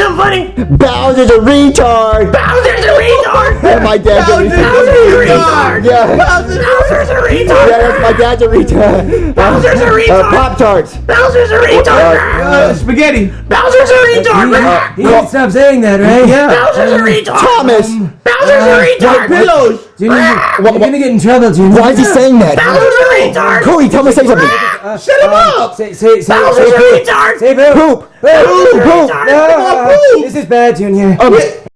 something funny. Bowser's a retard. Bowser's a retard. Yeah, my dad's a Bowser's a retard. retard. Yeah. Bowser's a Yeah, retard. that's my dad's a retard. Bowser's a Uh, retard. Pop Tarts. Bowser's a retard. Uh, spaghetti. Bowser's a retard. You need to stop saying that, right? Yeah. Bowser's a retard. Thomas. Bowser's a retard. Pillows. Junior, you're gonna get in trouble, Junior. Why is he saying that? Bowser's a retard. Cody, tell me to say something. Ah, shut him uh, up. Say, say, say, Bowser's say a poop. retard. Say poop. Poop. Poop. Poop. retard. No, uh, this is bad, Junior. Um,